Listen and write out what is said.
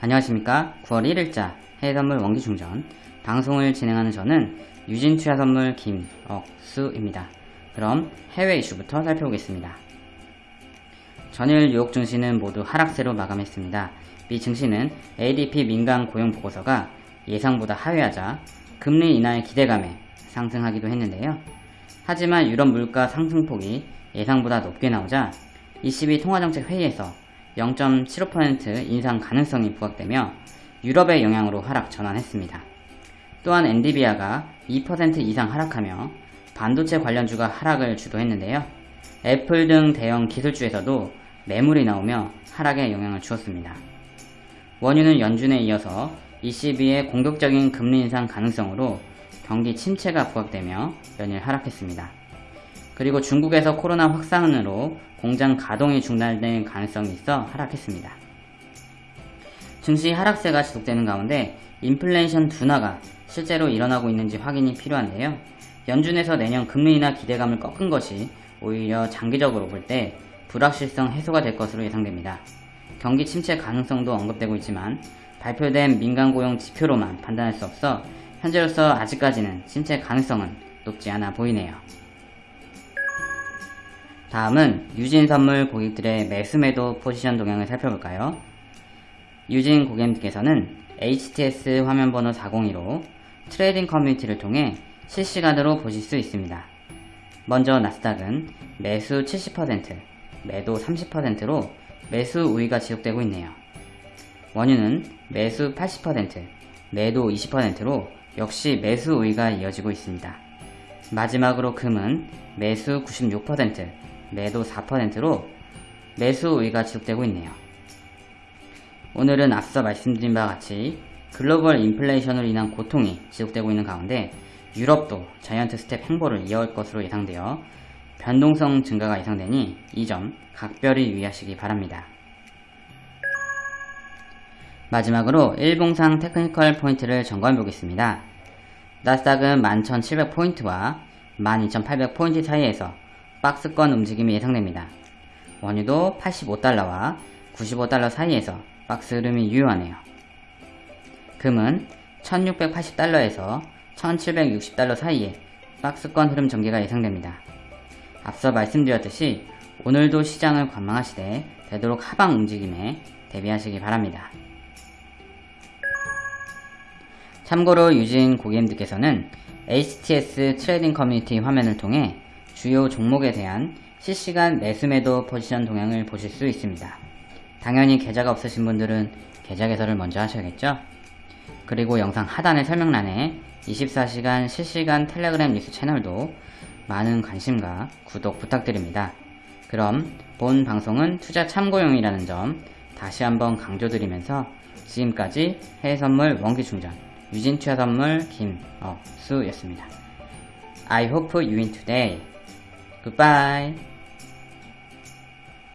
안녕하십니까 9월 1일자 해외선물 원기충전 방송을 진행하는 저는 유진투자선물 김억수입니다. 그럼 해외 이슈부터 살펴보겠습니다. 전일 뉴욕 증시는 모두 하락세로 마감했습니다. 미 증시는 ADP 민간 고용 보고서가 예상보다 하회하자 금리 인하의 기대감에 상승하기도 했는데요. 하지만 유럽 물가 상승폭이 예상보다 높게 나오자 22 통화정책 회의에서 0.75% 인상 가능성이 부각되며 유럽의 영향으로 하락 전환했습니다. 또한 엔디비아가 2% 이상 하락하며 반도체 관련주가 하락을 주도했는데요. 애플 등 대형 기술주에서도 매물이 나오며 하락에 영향을 주었습니다. 원유는 연준에 이어서 ECB의 공격적인 금리 인상 가능성으로 경기 침체가 부각되며 연일 하락했습니다. 그리고 중국에서 코로나 확산으로 공장 가동이 중단될 가능성이 있어 하락했습니다. 증시 하락세가 지속되는 가운데 인플레이션 둔화가 실제로 일어나고 있는지 확인이 필요한데요. 연준에서 내년 금리 인하 기대감을 꺾은 것이 오히려 장기적으로 볼 때 불확실성 해소가 될 것으로 예상됩니다. 경기 침체 가능성도 언급되고 있지만 발표된 민간 고용 지표로만 판단할 수 없어 현재로서 아직까지는 침체 가능성은 높지 않아 보이네요. 다음은 유진 선물 고객들의 매수매도 포지션 동향을 살펴볼까요? 유진 고객님께서는 HTS 화면번호 402로 trading 커뮤니티를 통해 실시간으로 보실 수 있습니다. 먼저 나스닥은 매수 70%, 매도 30%로 매수 우위가 지속되고 있네요. 원유는 매수 80%, 매도 20%로 역시 매수 우위가 이어지고 있습니다. 마지막으로 금은 매수 96%, 매도 4%로 매수 우위가 지속되고 있네요. 오늘은 앞서 말씀드린 바와 같이 글로벌 인플레이션으로 인한 고통이 지속되고 있는 가운데 유럽도 자이언트 스텝 행보를 이어올 것으로 예상되어 변동성 증가가 예상되니 이 점 각별히 유의하시기 바랍니다. 마지막으로 일봉상 technical 포인트를 점검해 보겠습니다. 나스닥은 11,700포인트와 12,800포인트 사이에서 박스권 움직임이 예상됩니다. 원유도 85달러와 95달러 사이에서 박스 흐름이 유효하네요. 금은 1680달러에서 1760달러 사이에 박스권 흐름 전개가 예상됩니다. 앞서 말씀드렸듯이 오늘도 시장을 관망하시되 되도록 하방 움직임에 대비하시기 바랍니다. 참고로 유진 고객님들께서는 HTS trading 커뮤니티 화면을 통해 주요 종목에 대한 실시간 매수매도 포지션 동향을 보실 수 있습니다. 당연히 계좌가 없으신 분들은 계좌 개설을 먼저 하셔야겠죠? 그리고 영상 하단의 설명란에 24시간 실시간 텔레그램 뉴스 채널도 많은 관심과 구독 부탁드립니다. 그럼 본 방송은 투자 참고용이라는 점 다시 한번 강조드리면서 지금까지 해외선물 원기충전 유진투자선물 김억수였습니다. I hope you win today. Goodbye.